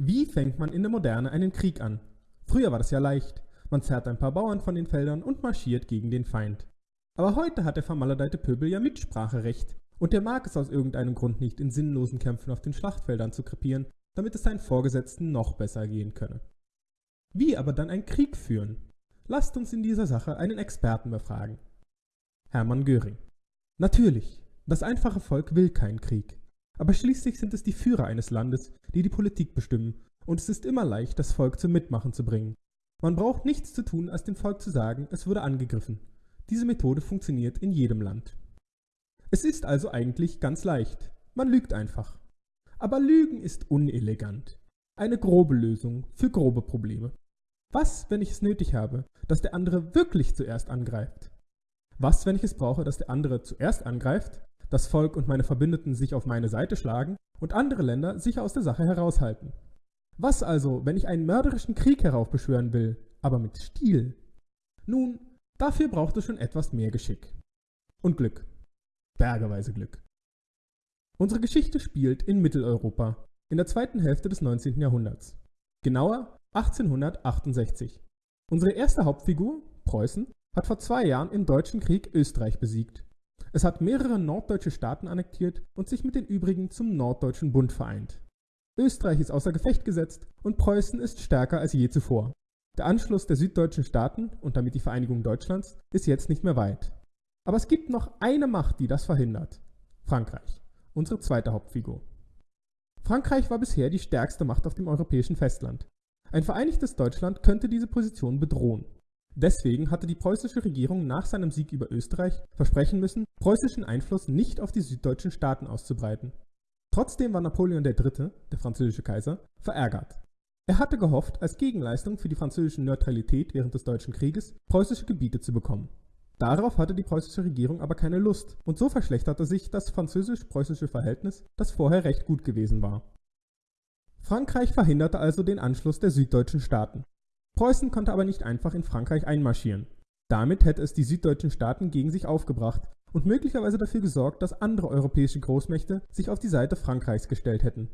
Wie fängt man in der Moderne einen Krieg an? Früher war das ja leicht. Man zerrt ein paar Bauern von den Feldern und marschiert gegen den Feind. Aber heute hat der vermaledeite Pöbel ja Mitspracherecht und der mag es aus irgendeinem Grund nicht, in sinnlosen Kämpfen auf den Schlachtfeldern zu krepieren, damit es seinen Vorgesetzten noch besser gehen könne. Wie aber dann einen Krieg führen? Lasst uns in dieser Sache einen Experten befragen. Hermann Göring. Natürlich, das einfache Volk will keinen Krieg. Aber schließlich sind es die Führer eines Landes, die die Politik bestimmen, und es ist immer leicht, das Volk zum Mitmachen zu bringen. Man braucht nichts zu tun, als dem Volk zu sagen, es wurde angegriffen. Diese Methode funktioniert in jedem Land. Es ist also eigentlich ganz leicht. Man lügt einfach. Aber Lügen ist unelegant. Eine grobe Lösung für grobe Probleme. Was, wenn ich es nötig habe, dass der andere wirklich zuerst angreift? Was, wenn ich es brauche, dass der andere zuerst angreift, das Volk und meine Verbündeten sich auf meine Seite schlagen und andere Länder sich aus der Sache heraushalten? Was also, wenn ich einen mörderischen Krieg heraufbeschwören will, aber mit Stil? Nun, dafür braucht es schon etwas mehr Geschick. Und Glück. Bergeweise Glück. Unsere Geschichte spielt in Mitteleuropa, in der zweiten Hälfte des 19. Jahrhunderts. Genauer 1868. Unsere erste Hauptfigur, Preußen, hat vor zwei Jahren im Deutschen Krieg Österreich besiegt. Es hat mehrere norddeutsche Staaten annektiert und sich mit den übrigen zum Norddeutschen Bund vereint. Österreich ist außer Gefecht gesetzt und Preußen ist stärker als je zuvor. Der Anschluss der süddeutschen Staaten und damit die Vereinigung Deutschlands ist jetzt nicht mehr weit. Aber es gibt noch eine Macht, die das verhindert. Frankreich, unsere zweite Hauptfigur. Frankreich war bisher die stärkste Macht auf dem europäischen Festland. Ein vereinigtes Deutschland könnte diese Position bedrohen. Deswegen hatte die preußische Regierung nach seinem Sieg über Österreich versprechen müssen, preußischen Einfluss nicht auf die süddeutschen Staaten auszubreiten. Trotzdem war Napoleon III., der französische Kaiser, verärgert. Er hatte gehofft, als Gegenleistung für die französische Neutralität während des Deutschen Krieges preußische Gebiete zu bekommen. Darauf hatte die preußische Regierung aber keine Lust und so verschlechterte sich das französisch-preußische Verhältnis, das vorher recht gut gewesen war. Frankreich verhinderte also den Anschluss der süddeutschen Staaten. Preußen konnte aber nicht einfach in Frankreich einmarschieren. Damit hätte es die süddeutschen Staaten gegen sich aufgebracht und möglicherweise dafür gesorgt, dass andere europäische Großmächte sich auf die Seite Frankreichs gestellt hätten.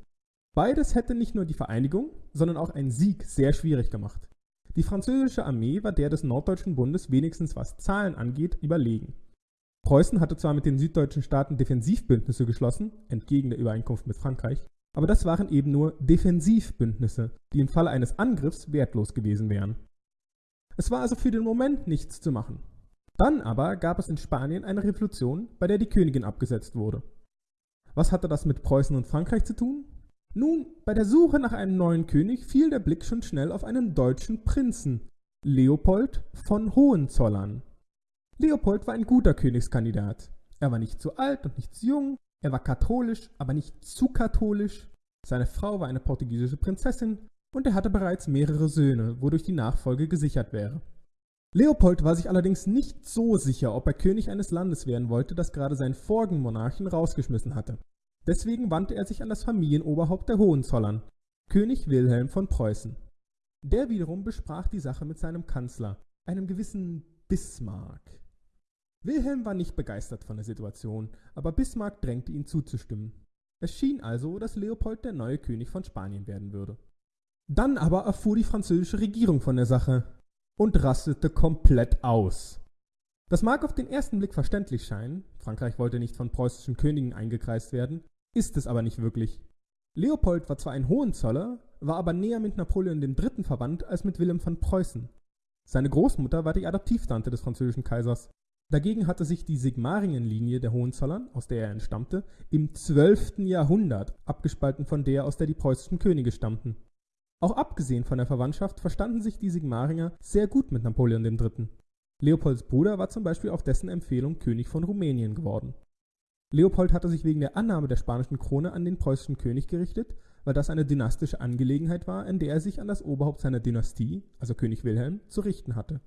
Beides hätte nicht nur die Vereinigung, sondern auch einen Sieg sehr schwierig gemacht. Die französische Armee war der des Norddeutschen Bundes wenigstens was Zahlen angeht überlegen. Preußen hatte zwar mit den süddeutschen Staaten Defensivbündnisse geschlossen, entgegen der Übereinkunft mit Frankreich, aber das waren eben nur Defensivbündnisse, die im Falle eines Angriffs wertlos gewesen wären. Es war also für den Moment nichts zu machen. Dann aber gab es in Spanien eine Revolution, bei der die Königin abgesetzt wurde. Was hatte das mit Preußen und Frankreich zu tun? Nun, bei der Suche nach einem neuen König fiel der Blick schon schnell auf einen deutschen Prinzen, Leopold von Hohenzollern. Leopold war ein guter Königskandidat. Er war nicht zu alt und nicht zu jung, er war katholisch, aber nicht zu katholisch. Seine Frau war eine portugiesische Prinzessin und er hatte bereits mehrere Söhne, wodurch die Nachfolge gesichert wäre. Leopold war sich allerdings nicht so sicher, ob er König eines Landes werden wollte, das gerade seinen vorigen Monarchen rausgeschmissen hatte. Deswegen wandte er sich an das Familienoberhaupt der Hohenzollern, König Wilhelm von Preußen. Der wiederum besprach die Sache mit seinem Kanzler, einem gewissen Bismarck. Wilhelm war nicht begeistert von der Situation, aber Bismarck drängte ihn zuzustimmen. Es schien also, dass Leopold der neue König von Spanien werden würde. Dann aber erfuhr die französische Regierung von der Sache und rastete komplett aus. Das mag auf den ersten Blick verständlich scheinen, Frankreich wollte nicht von preußischen Königen eingekreist werden, ist es aber nicht wirklich. Leopold war zwar ein Hohenzoller, war aber näher mit Napoleon III. verwandt als mit Wilhelm von Preußen. Seine Großmutter war die Adoptivtante des französischen Kaisers Dagegen hatte sich die Sigmaringen-Linie der Hohenzollern, aus der er entstammte, im 12. Jahrhundert abgespalten von der, aus der die preußischen Könige stammten. Auch abgesehen von der Verwandtschaft verstanden sich die Sigmaringer sehr gut mit Napoleon III. Leopolds Bruder war zum Beispiel auf dessen Empfehlung König von Rumänien geworden. Leopold hatte sich wegen der Annahme der spanischen Krone an den preußischen König gerichtet, weil das eine dynastische Angelegenheit war, in der er sich an das Oberhaupt seiner Dynastie, also König Wilhelm, zu richten hatte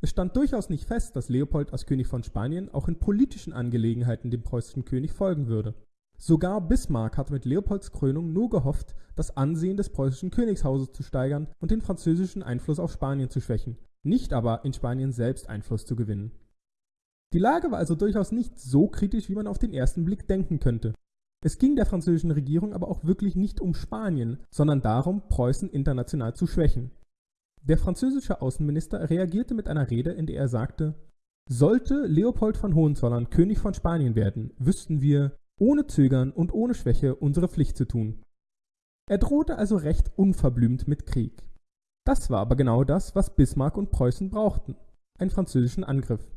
es stand durchaus nicht fest, dass Leopold als König von Spanien auch in politischen Angelegenheiten dem preußischen König folgen würde. Sogar Bismarck hatte mit Leopolds Krönung nur gehofft, das Ansehen des preußischen Königshauses zu steigern und den französischen Einfluss auf Spanien zu schwächen, nicht aber in Spanien selbst Einfluss zu gewinnen. Die Lage war also durchaus nicht so kritisch, wie man auf den ersten Blick denken könnte. Es ging der französischen Regierung aber auch wirklich nicht um Spanien, sondern darum, Preußen international zu schwächen. Der französische Außenminister reagierte mit einer Rede, in der er sagte, sollte Leopold von Hohenzollern König von Spanien werden, wüssten wir, ohne Zögern und ohne Schwäche unsere Pflicht zu tun. Er drohte also recht unverblümt mit Krieg. Das war aber genau das, was Bismarck und Preußen brauchten, einen französischen Angriff.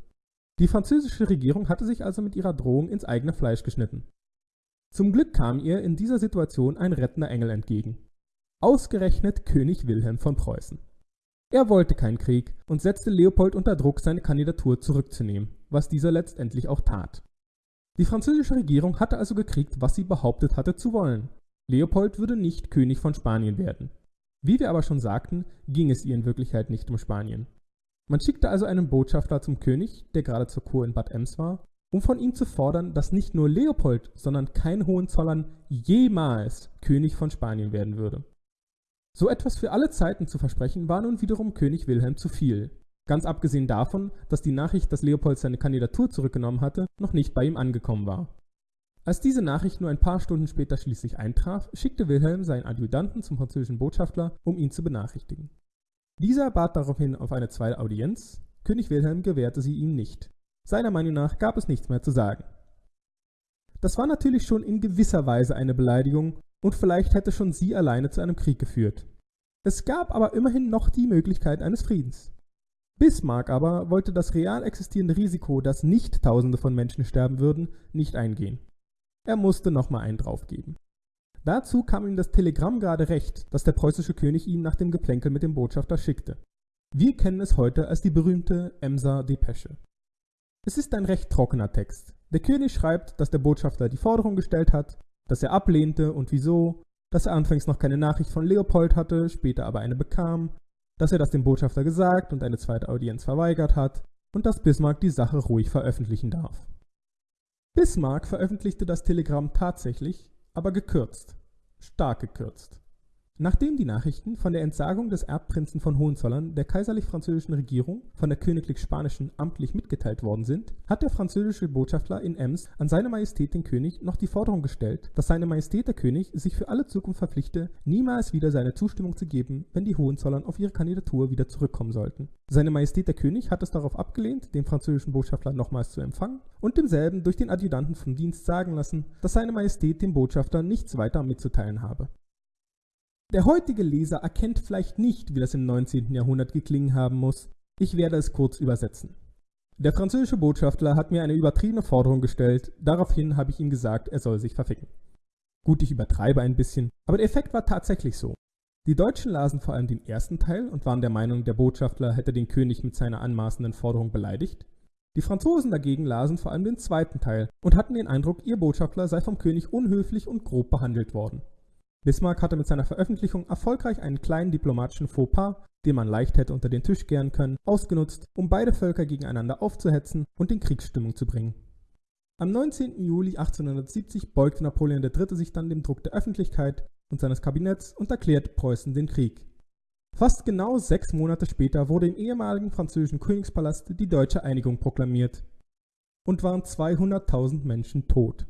Die französische Regierung hatte sich also mit ihrer Drohung ins eigene Fleisch geschnitten. Zum Glück kam ihr in dieser Situation ein rettender Engel entgegen. Ausgerechnet König Wilhelm von Preußen. Er wollte keinen Krieg und setzte Leopold unter Druck, seine Kandidatur zurückzunehmen, was dieser letztendlich auch tat. Die französische Regierung hatte also gekriegt, was sie behauptet hatte zu wollen. Leopold würde nicht König von Spanien werden. Wie wir aber schon sagten, ging es ihr in Wirklichkeit nicht um Spanien. Man schickte also einen Botschafter zum König, der gerade zur Kur in Bad Ems war, um von ihm zu fordern, dass nicht nur Leopold, sondern kein Hohenzollern jemals König von Spanien werden würde. So etwas für alle Zeiten zu versprechen, war nun wiederum König Wilhelm zu viel. Ganz abgesehen davon, dass die Nachricht, dass Leopold seine Kandidatur zurückgenommen hatte, noch nicht bei ihm angekommen war. Als diese Nachricht nur ein paar Stunden später schließlich eintraf, schickte Wilhelm seinen Adjutanten zum französischen Botschafter, um ihn zu benachrichtigen. Dieser bat daraufhin auf eine zweite Audienz, König Wilhelm gewährte sie ihm nicht. Seiner Meinung nach gab es nichts mehr zu sagen. Das war natürlich schon in gewisser Weise eine Beleidigung und vielleicht hätte schon sie alleine zu einem Krieg geführt. Es gab aber immerhin noch die Möglichkeit eines Friedens. Bismarck aber wollte das real existierende Risiko, dass nicht Tausende von Menschen sterben würden, nicht eingehen. Er musste nochmal einen draufgeben. Dazu kam ihm das Telegramm gerade recht, das der preußische König ihm nach dem Geplänkel mit dem Botschafter schickte. Wir kennen es heute als die berühmte Emser Depesche. Es ist ein recht trockener Text. Der König schreibt, dass der Botschafter die Forderung gestellt hat, dass er ablehnte und wieso, dass er anfangs noch keine Nachricht von Leopold hatte, später aber eine bekam, dass er das dem Botschafter gesagt und eine zweite Audienz verweigert hat und dass Bismarck die Sache ruhig veröffentlichen darf. Bismarck veröffentlichte das Telegramm tatsächlich, aber gekürzt, stark gekürzt. Nachdem die Nachrichten von der Entsagung des Erbprinzen von Hohenzollern der kaiserlich-französischen Regierung von der königlich-spanischen amtlich mitgeteilt worden sind, hat der französische Botschafter in Ems an seine Majestät den König noch die Forderung gestellt, dass seine Majestät der König sich für alle Zukunft verpflichte, niemals wieder seine Zustimmung zu geben, wenn die Hohenzollern auf ihre Kandidatur wieder zurückkommen sollten. Seine Majestät der König hat es darauf abgelehnt, den französischen Botschafter nochmals zu empfangen und demselben durch den Adjutanten vom Dienst sagen lassen, dass seine Majestät dem Botschafter nichts weiter mitzuteilen habe. Der heutige Leser erkennt vielleicht nicht, wie das im 19. Jahrhundert geklingen haben muss. Ich werde es kurz übersetzen. Der französische Botschafter hat mir eine übertriebene Forderung gestellt, daraufhin habe ich ihm gesagt, er soll sich verficken. Gut, ich übertreibe ein bisschen, aber der Effekt war tatsächlich so. Die Deutschen lasen vor allem den ersten Teil und waren der Meinung, der Botschafter hätte den König mit seiner anmaßenden Forderung beleidigt. Die Franzosen dagegen lasen vor allem den zweiten Teil und hatten den Eindruck, ihr Botschafter sei vom König unhöflich und grob behandelt worden. Bismarck hatte mit seiner Veröffentlichung erfolgreich einen kleinen diplomatischen Fauxpas, den man leicht hätte unter den Tisch kehren können, ausgenutzt, um beide Völker gegeneinander aufzuhetzen und in Kriegsstimmung zu bringen. Am 19. Juli 1870 beugte Napoleon III. sich dann dem Druck der Öffentlichkeit und seines Kabinetts und erklärte Preußen den Krieg. Fast genau sechs Monate später wurde im ehemaligen französischen Königspalast die deutsche Einigung proklamiert und waren 200.000 Menschen tot.